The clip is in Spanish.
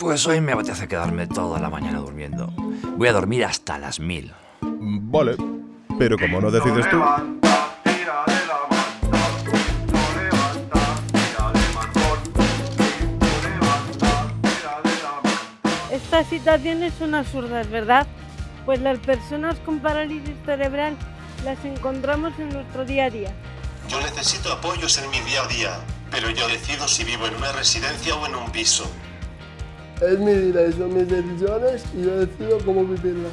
Pues hoy me apetece quedarme toda la mañana durmiendo. Voy a dormir hasta las mil. Vale, pero como no decides tú... Esta situación es una absurda, ¿verdad? Pues las personas con parálisis cerebral las encontramos en nuestro día a día. Yo necesito apoyos en mi día a día, pero yo decido si vivo en una residencia o en un piso. Es mi vida y son mis decisiones y yo decido cómo vivirlas.